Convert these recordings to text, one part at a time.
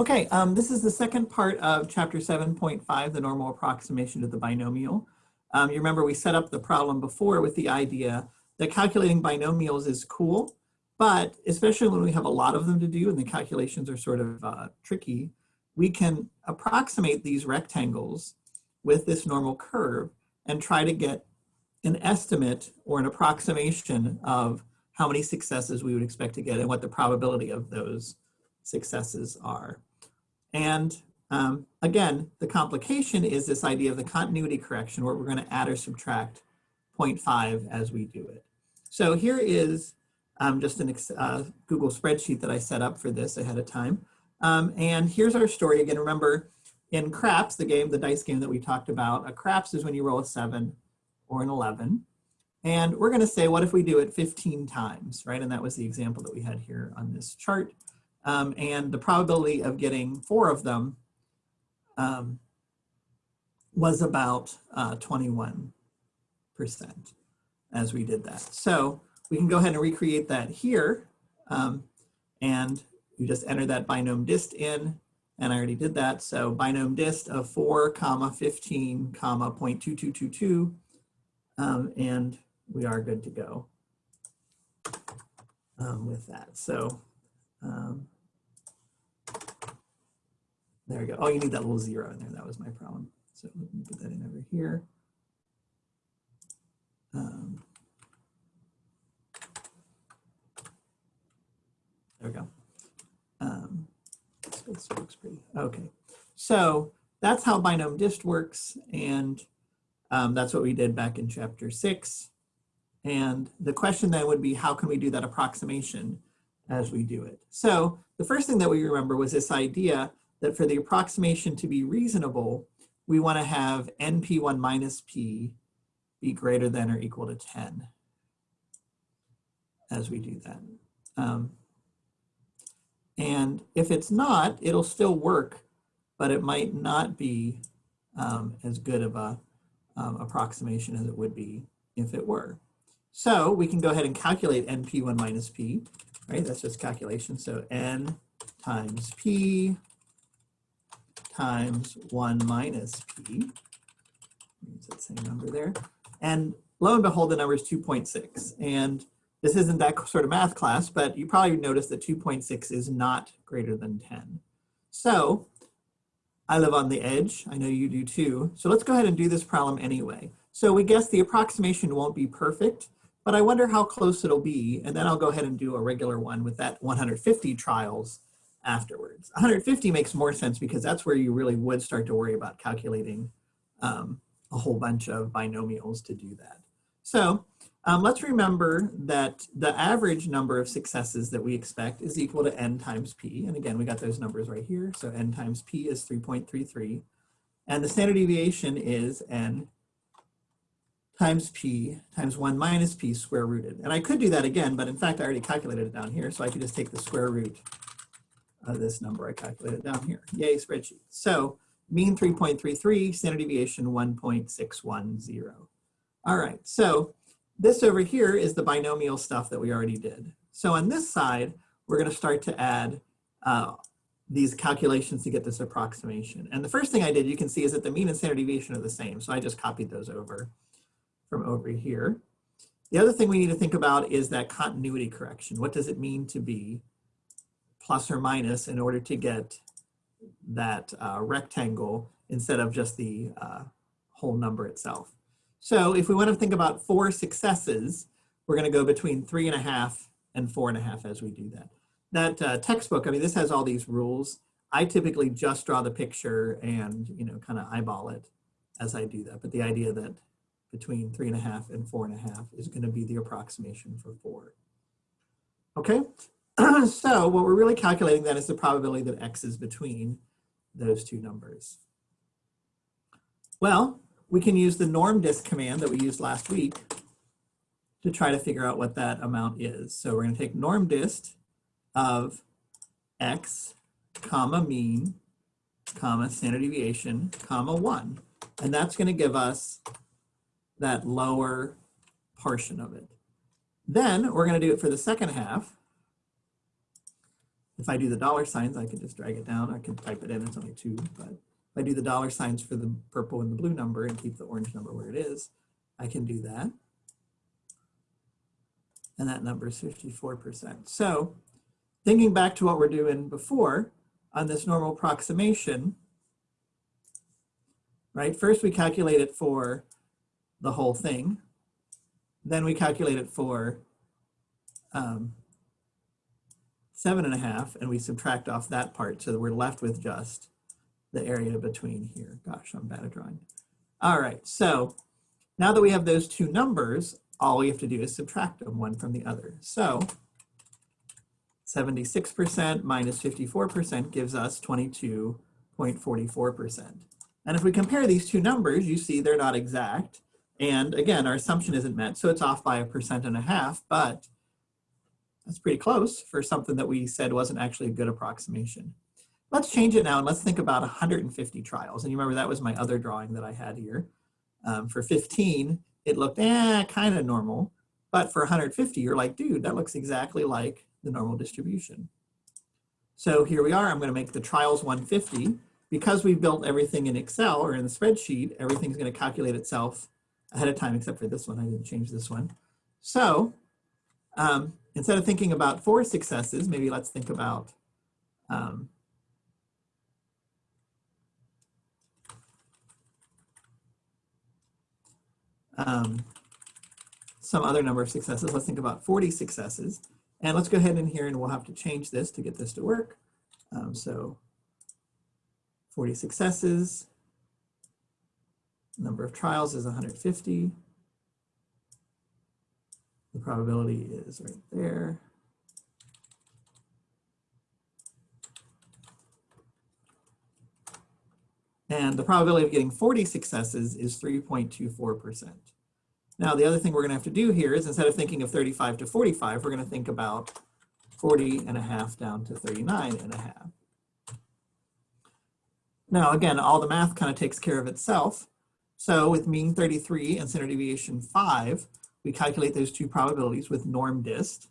Okay, um, this is the second part of chapter 7.5, the normal approximation to the binomial. Um, you remember we set up the problem before with the idea that calculating binomials is cool, but especially when we have a lot of them to do and the calculations are sort of uh, tricky, we can approximate these rectangles with this normal curve and try to get an estimate or an approximation of how many successes we would expect to get and what the probability of those successes are. And um, again, the complication is this idea of the continuity correction where we're going to add or subtract 0.5 as we do it. So here is um, just a uh, Google spreadsheet that I set up for this ahead of time. Um, and here's our story. Again, remember in craps, the game, the dice game that we talked about, a craps is when you roll a seven or an 11. And we're going to say, what if we do it 15 times, right? And that was the example that we had here on this chart. Um, and the probability of getting four of them um, was about uh, 21% as we did that. So we can go ahead and recreate that here. Um, and you just enter that binom dist in, and I already did that. So binom dist of 4 comma 15 comma 0.2222, um, and we are good to go um, with that. So um, there we go. Oh, you need that little zero in there. That was my problem. So let me put that in over here. Um, there we go. Um, this looks pretty. Okay. So that's how binom dist works. And um, that's what we did back in chapter six. And the question then would be, how can we do that approximation as we do it? So the first thing that we remember was this idea that for the approximation to be reasonable, we want to have np1 minus p be greater than or equal to 10 as we do that. Um, and if it's not, it'll still work, but it might not be um, as good of a um, approximation as it would be if it were. So we can go ahead and calculate np1 minus p, right? That's just calculation. So n times p times 1 minus p, use that same number there. And lo and behold, the number is 2.6. And this isn't that sort of math class, but you probably noticed that 2.6 is not greater than 10. So I live on the edge. I know you do too. So let's go ahead and do this problem anyway. So we guess the approximation won't be perfect, but I wonder how close it'll be. And then I'll go ahead and do a regular one with that 150 trials afterwards. 150 makes more sense because that's where you really would start to worry about calculating um, a whole bunch of binomials to do that. So um, let's remember that the average number of successes that we expect is equal to n times p. And again, we got those numbers right here. So n times p is 3.33. And the standard deviation is n times p times 1 minus p square rooted. And I could do that again, but in fact, I already calculated it down here. So I could just take the square root of this number I calculated down here. Yay, spreadsheet. So mean 3.33, standard deviation 1.610. All right, so this over here is the binomial stuff that we already did. So on this side, we're gonna start to add uh, these calculations to get this approximation. And the first thing I did, you can see, is that the mean and standard deviation are the same. So I just copied those over from over here. The other thing we need to think about is that continuity correction. What does it mean to be plus or minus in order to get that uh, rectangle instead of just the uh, whole number itself. So if we want to think about four successes, we're going to go between three and a half and four and a half as we do that. That uh, textbook, I mean, this has all these rules. I typically just draw the picture and, you know, kind of eyeball it as I do that. But the idea that between three and a half and four and a half is going to be the approximation for four. Okay, so what we're really calculating then is the probability that x is between those two numbers. Well, we can use the norm dist command that we used last week to try to figure out what that amount is. So we're going to take norm dist of x comma mean comma standard deviation comma 1. And that's going to give us that lower portion of it. Then we're going to do it for the second half. If I do the dollar signs, I can just drag it down. I can type it in, it's only two, but if I do the dollar signs for the purple and the blue number and keep the orange number where it is, I can do that. And that number is 54%. So thinking back to what we're doing before on this normal approximation, right? First we calculate it for the whole thing. Then we calculate it for um, seven and a half and we subtract off that part so that we're left with just the area between here. Gosh, I'm bad at drawing. All right, so now that we have those two numbers, all we have to do is subtract them one from the other. So 76% minus 54% gives us 22.44%. And if we compare these two numbers, you see they're not exact. And again, our assumption isn't met, so it's off by a percent and a half, but that's pretty close for something that we said wasn't actually a good approximation. Let's change it now and let's think about 150 trials. And you remember that was my other drawing that I had here. Um, for 15, it looked eh, kind of normal. But for 150, you're like, dude, that looks exactly like the normal distribution. So here we are, I'm gonna make the trials 150. Because we built everything in Excel or in the spreadsheet, everything's gonna calculate itself ahead of time, except for this one, I didn't change this one. So um, instead of thinking about four successes, maybe let's think about um, um, some other number of successes. Let's think about 40 successes. And let's go ahead in here and we'll have to change this to get this to work. Um, so 40 successes, number of trials is 150. The probability is right there. And the probability of getting 40 successes is 3.24%. Now, the other thing we're gonna have to do here is instead of thinking of 35 to 45, we're gonna think about 40 and a half down to 39 and a half. Now, again, all the math kind of takes care of itself. So with mean 33 and standard deviation 5, we calculate those two probabilities with norm dist.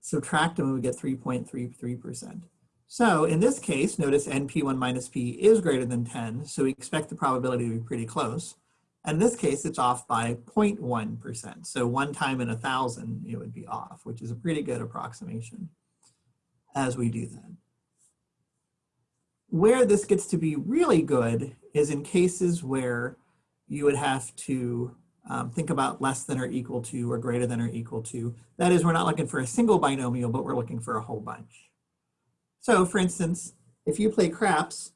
Subtract them and we get 3.33%. So in this case, notice NP1 minus P is greater than 10, so we expect the probability to be pretty close. And in this case, it's off by 0.1%. So one time in a thousand, it would be off, which is a pretty good approximation as we do that. Where this gets to be really good is in cases where you would have to um, think about less than or equal to or greater than or equal to. That is, we're not looking for a single binomial, but we're looking for a whole bunch. So for instance, if you play craps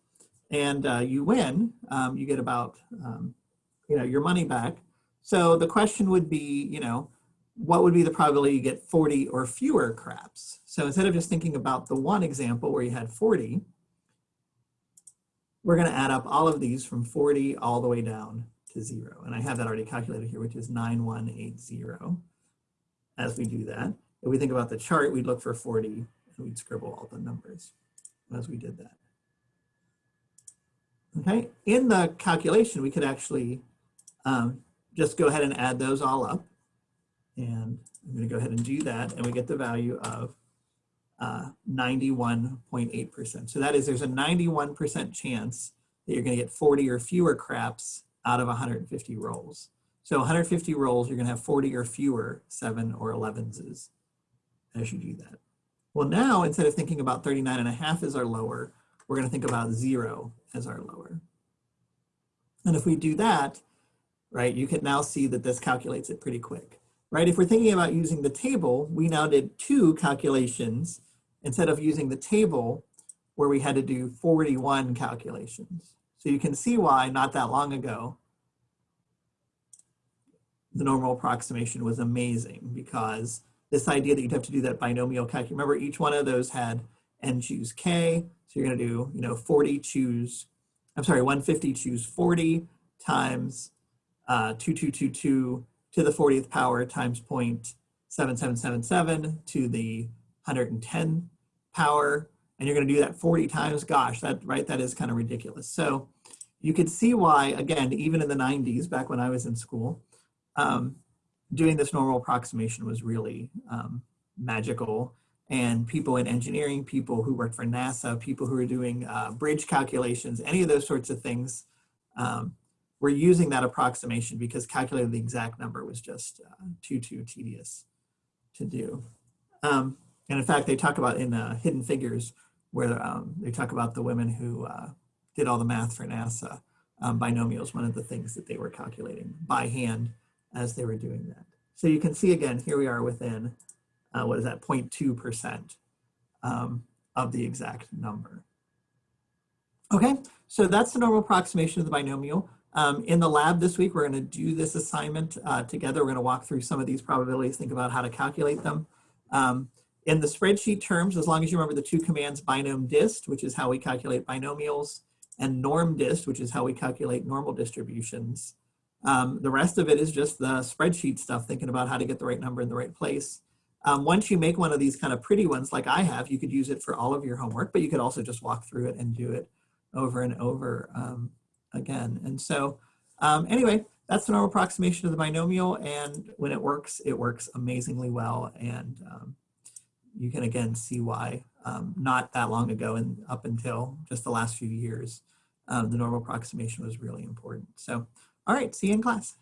and uh, you win, um, you get about um, you know, your money back. So the question would be, you know, what would be the probability you get 40 or fewer craps? So instead of just thinking about the one example where you had 40, we're gonna add up all of these from 40 all the way down to zero. And I have that already calculated here, which is 9180 as we do that. If we think about the chart, we'd look for 40 and we'd scribble all the numbers as we did that. Okay, in the calculation, we could actually um, just go ahead and add those all up. And I'm going to go ahead and do that. And we get the value of 91.8%. Uh, so that is, there's a 91% chance that you're going to get 40 or fewer craps out of 150 rolls. So 150 rolls, you're going to have 40 or fewer 7 or 11s as you do that. Well, now instead of thinking about 39 and a half as our lower, we're going to think about 0 as our lower. And if we do that, right, you can now see that this calculates it pretty quick, right? If we're thinking about using the table, we now did two calculations instead of using the table where we had to do 41 calculations. So you can see why not that long ago, the normal approximation was amazing because this idea that you'd have to do that binomial calculation, remember each one of those had n choose k, so you're gonna do, you know, 40 choose, I'm sorry, 150 choose 40 times uh, 2222 to the 40th power times 0.7777 to the 110 power. And you're gonna do that 40 times, gosh, that right, that is kind of ridiculous. So you could see why, again, even in the 90s, back when I was in school, um, doing this normal approximation was really um, magical. and people in engineering, people who worked for NASA, people who were doing uh, bridge calculations, any of those sorts of things, um, we're using that approximation because calculating the exact number was just uh, too, too tedious to do. Um, and in fact, they talk about in uh, Hidden Figures, where um, they talk about the women who uh, did all the math for NASA, um, binomials, one of the things that they were calculating by hand as they were doing that. So you can see again, here we are within, uh, what is that, 0.2% um, of the exact number. Okay, so that's the normal approximation of the binomial. Um, in the lab this week, we're gonna do this assignment uh, together. We're gonna walk through some of these probabilities, think about how to calculate them. Um, in the spreadsheet terms, as long as you remember the two commands binom dist, which is how we calculate binomials, and norm dist, which is how we calculate normal distributions. Um, the rest of it is just the spreadsheet stuff, thinking about how to get the right number in the right place. Um, once you make one of these kind of pretty ones like I have, you could use it for all of your homework, but you could also just walk through it and do it over and over um, again. And so um, anyway, that's the normal approximation of the binomial. And when it works, it works amazingly well. And um, you can again see why um, not that long ago and up until just the last few years, um, the normal approximation was really important. So, all right, see you in class.